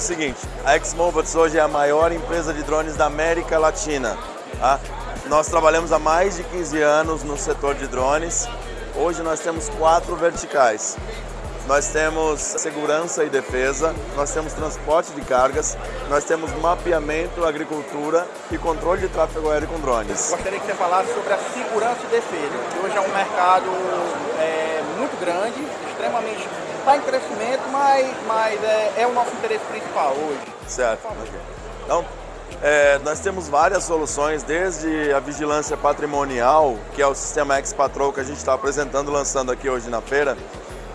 seguinte, a Xmobots hoje é a maior empresa de drones da América Latina. Tá? Nós trabalhamos há mais de 15 anos no setor de drones. Hoje nós temos quatro verticais. Nós temos segurança e defesa, nós temos transporte de cargas, nós temos mapeamento, agricultura e controle de tráfego aéreo com drones. Gostaria que você falasse sobre a segurança e defesa, que hoje é um mercado é, muito grande, extremamente está em crescimento, mas, mas é, é, o nosso interesse principal hoje. Certo. Então, é, nós temos várias soluções, desde a vigilância patrimonial, que é o sistema X-Patrol que a gente está apresentando, lançando aqui hoje na feira,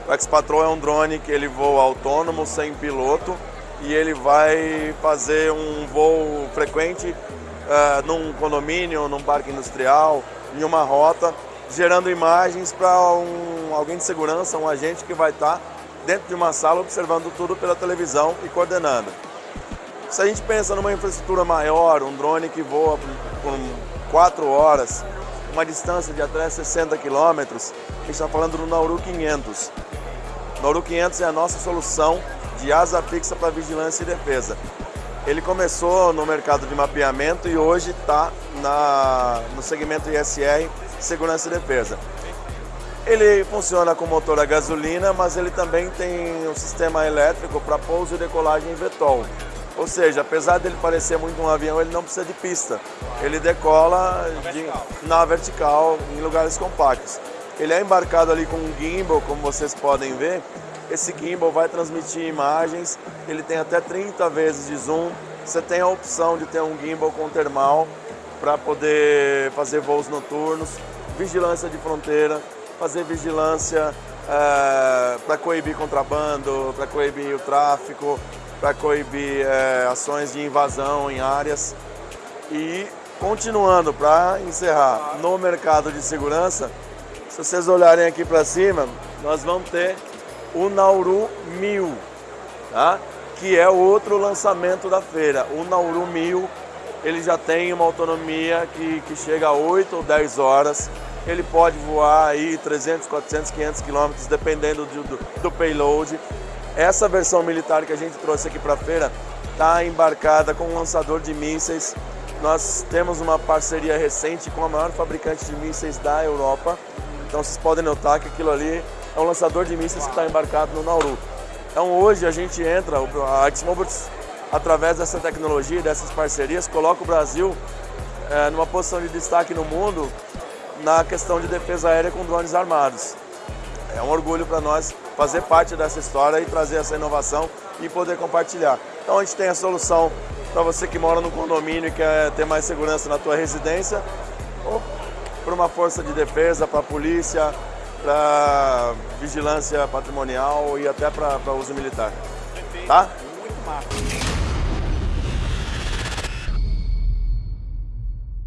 o X-Patrol é um drone que ele voa autônomo, sem piloto, e ele vai fazer um voo frequente uh, num condomínio, num parque industrial, em uma rota, gerando imagens para um, alguém de segurança, um agente que vai estar tá dentro de uma sala observando tudo pela televisão e coordenando. Se a gente pensa numa infraestrutura maior, um drone que voa por 4 horas, uma distância de até 60 quilômetros, a gente está falando do Nauru 500. Nauru 500 é a nossa solução de asa fixa para vigilância e defesa. Ele começou no mercado de mapeamento e hoje está no segmento ISR, segurança e defesa. Ele funciona com motor a gasolina, mas ele também tem um sistema elétrico para pouso e decolagem em VTOL. Ou seja, apesar dele parecer muito um avião, ele não precisa de pista. Ele decola de, na vertical em lugares compactos. Ele é embarcado ali com um gimbal, como vocês podem ver. Esse gimbal vai transmitir imagens, ele tem até 30 vezes de zoom. Você tem a opção de ter um gimbal com termal para poder fazer voos noturnos, vigilância de fronteira, fazer vigilância é, para coibir contrabando, para coibir o tráfico, para coibir é, ações de invasão em áreas. E continuando, para encerrar, no mercado de segurança, se vocês olharem aqui para cima, nós vamos ter o Nauru 1000, tá? que é outro lançamento da feira. O Nauru 1000 ele já tem uma autonomia que, que chega a 8 ou 10 horas. Ele pode voar aí 300, 400, 500 quilômetros, dependendo do, do, do payload. Essa versão militar que a gente trouxe aqui para a feira está embarcada com um lançador de mísseis. Nós temos uma parceria recente com a maior fabricante de mísseis da Europa, então vocês podem notar que aquilo ali é um lançador de mísseis que está embarcado no Nauru. Então hoje a gente entra, a Xmobiles, através dessa tecnologia, dessas parcerias, coloca o Brasil é, numa posição de destaque no mundo na questão de defesa aérea com drones armados. É um orgulho para nós fazer parte dessa história e trazer essa inovação e poder compartilhar. Então a gente tem a solução para você que mora no condomínio e quer ter mais segurança na tua residência, ou para uma força de defesa, para a polícia, para vigilância patrimonial e até para uso militar. Tá? Muito massa.